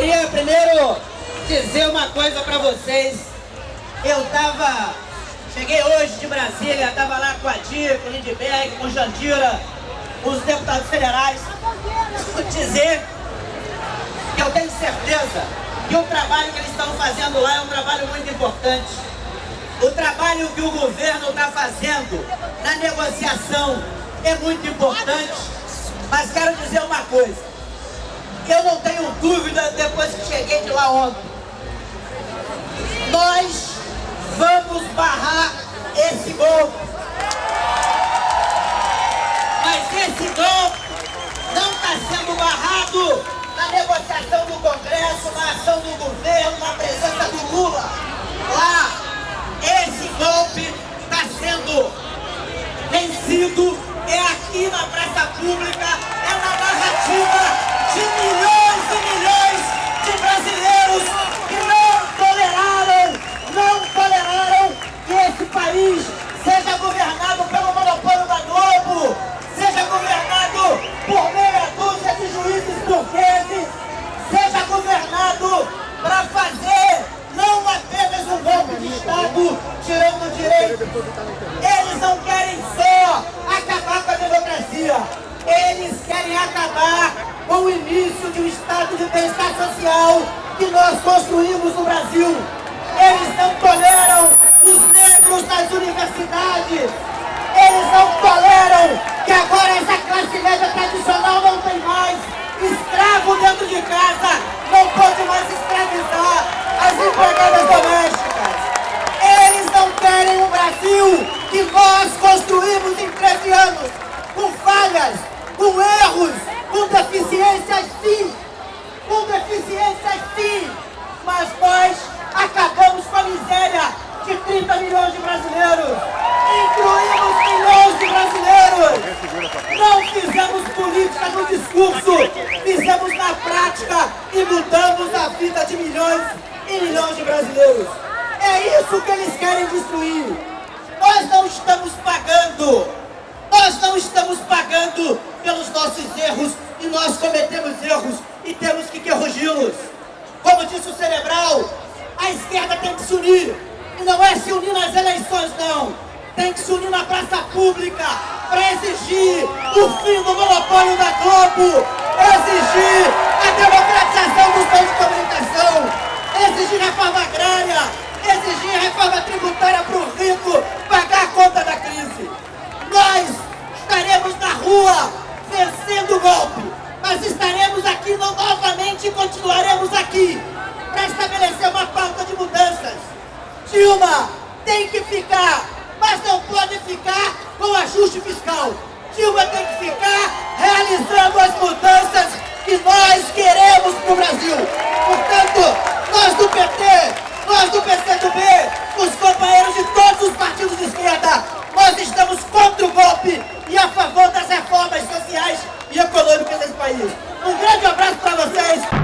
Queria primeiro dizer uma coisa para vocês. Eu tava, cheguei hoje de Brasília, tava lá com a Dia, com o Lindbergh, com o Jandira, os deputados federais. Dizer que eu tenho certeza que o trabalho que eles estão fazendo lá é um trabalho muito importante. O trabalho que o governo está fazendo na negociação é muito importante. Mas quero dizer uma coisa. Eu não tenho dúvida depois que cheguei de lá ontem. Nós vamos barrar esse golpe. Mas esse golpe não está sendo barrado na negociação do Congresso, na ação do governo, na presença do Lula. Lá, esse golpe está sendo vencido, é aqui na praça pública, é na narrativa de milhões e milhões de brasileiros que não toleraram, não toleraram que esse país seja governado pelo monopólio da Globo, seja governado por meia dúzia de juízes turqueses, seja governado para fazer não apenas um golpe de Estado, tirando o direito. Eles não querem só acabar com a democracia, eles querem acabar com o início de um estado de bem-estar social que nós construímos no Brasil. Eles não toleram os negros nas universidades. Eles não toleram que agora essa classe média tradicional não tem mais escravo dentro de casa, não pode mais escravizar as empregadas domésticas. Eles não querem um Brasil que nós construímos em 13 anos, com falhas, com erros, com deficiências sim, com deficiências sim, mas nós acabamos com a miséria de 30 milhões de brasileiros, incluímos milhões de brasileiros. Não fizemos política no fizemos na prática e mudamos a vida de milhões e milhões de brasileiros. É isso que eles querem destruir. Nós não estamos pagando, nós não estamos pagando pelos nossos erros e nós cometemos erros e temos que corrigi-los. Como disse o Cerebral, a esquerda tem que se unir. E não é se unir nas eleições, não. Tem que se unir na praça pública para exigir o fim do monopólio da Globo, exigir a democratização dos meios de comunicação, exigir reforma agrária, exigir reforma tributária para o rico pagar a conta da crise. Nós estaremos na rua vencendo o golpe, mas estaremos aqui novamente e continuaremos aqui para estabelecer uma pauta de mudanças. Dilma tem que ficar, mas não pode ficar com ajuste fiscal. Dilma tem que ficar realizando as mudanças que nós queremos para o Brasil. Portanto, nós do PT, nós do PCdoB, os companheiros de todos os partidos de esquerda, nós estamos contra o golpe e a favor das reformas sociais e econômicas desse país. Um grande abraço para vocês.